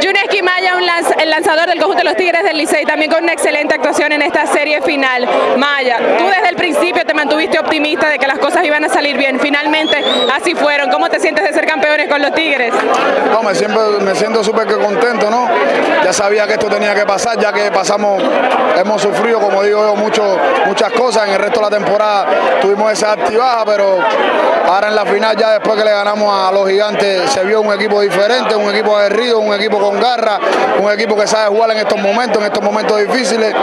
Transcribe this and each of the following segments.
Yuneski Maya, un el lanzador del conjunto de los Tigres del Licey, también con una excelente actuación en esta serie final. Maya, tú desde el principio te mantuviste optimista de que las cosas iban a salir bien. Finalmente, así fueron. ¿Cómo te sientes de ser campeones con los Tigres? No, me, siempre, me siento súper contento, ¿no? Ya sabía que esto tenía que pasar, ya que pasamos, hemos sufrido, como digo yo, muchas cosas. En el resto de la temporada tuvimos esa activaja, pero ahora en la final, ya después que le ganamos a los gigantes, se vio un equipo diferente, un equipo aguerrido, un equipo con garra, un equipo que sabe jugar en estos momentos, en estos momentos difíciles.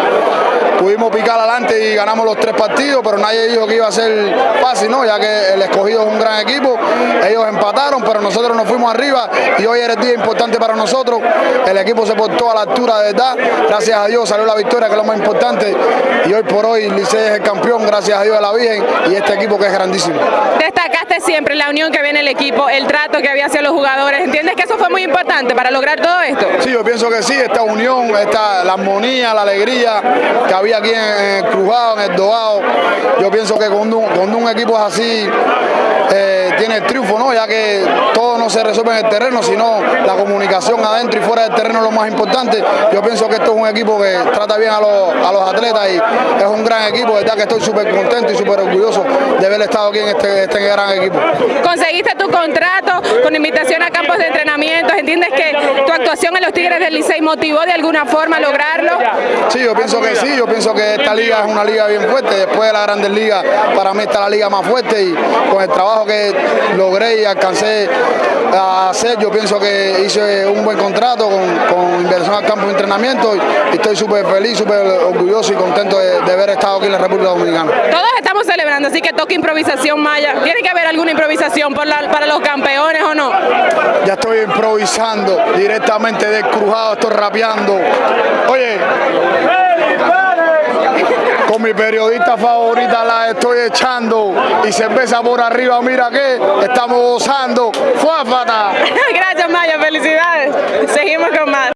Pudimos picar adelante y ganamos los tres partidos, pero nadie dijo que iba a ser fácil, ¿no? Ya que el escogido es un gran equipo, ellos empataron, pero nosotros nos fuimos arriba y hoy era el día importante para nosotros. El equipo se portó a la altura de verdad, gracias a Dios salió la victoria, que es lo más importante, y hoy por hoy Licey es el campeón, gracias a Dios de la Virgen y este equipo que es grandísimo. Destacaste siempre la unión que en el equipo, el trato que había hacia los jugadores. ¿Entiendes que eso fue muy importante para lograr todo esto? Sí, yo pienso que sí, esta unión, esta, la armonía, la alegría que había aquí en, el Crujado, en el Dogado, yo pienso que cuando, un- cuando un equipo es así, eh, tiene el triunfo, ¿no? ya que todo no se resuelve en el terreno, sino la comunicación adentro y fuera del terreno es lo más importante. Yo pienso que esto es un equipo que trata bien a los, a los atletas y es un gran equipo, verdad que estoy súper contento y súper orgulloso de haber estado aquí en este, este gran equipo. Conseguiste tu contrato con invitación a campos de entrenamiento. ¿Entiendes que tu actuación en los Tigres del Licey motivó de alguna forma a lograrlo? Sí, yo pienso que sí, yo pienso que esta liga es una liga bien fuerte, después de la Grandes Ligas para mí está la liga más fuerte y con el trabajo que logré y alcancé a hacer, yo pienso que hice un buen contrato con, con inversión al campo de entrenamiento y, estoy súper feliz, súper orgulloso y contento de, de haber estado aquí en la República Dominicana. Todos estamos celebrando, así que toca improvisación Maya. ¿Tiene que haber alguna improvisación por la- para los campeones o no? Ya estoy improvisando directamente del crujado, estoy rapeando. Oye, periodista favorita la estoy echando y cerveza por arriba, mira que estamos gozando. ¡Fuáfata! Gracias Maya, felicidades. Seguimos con más.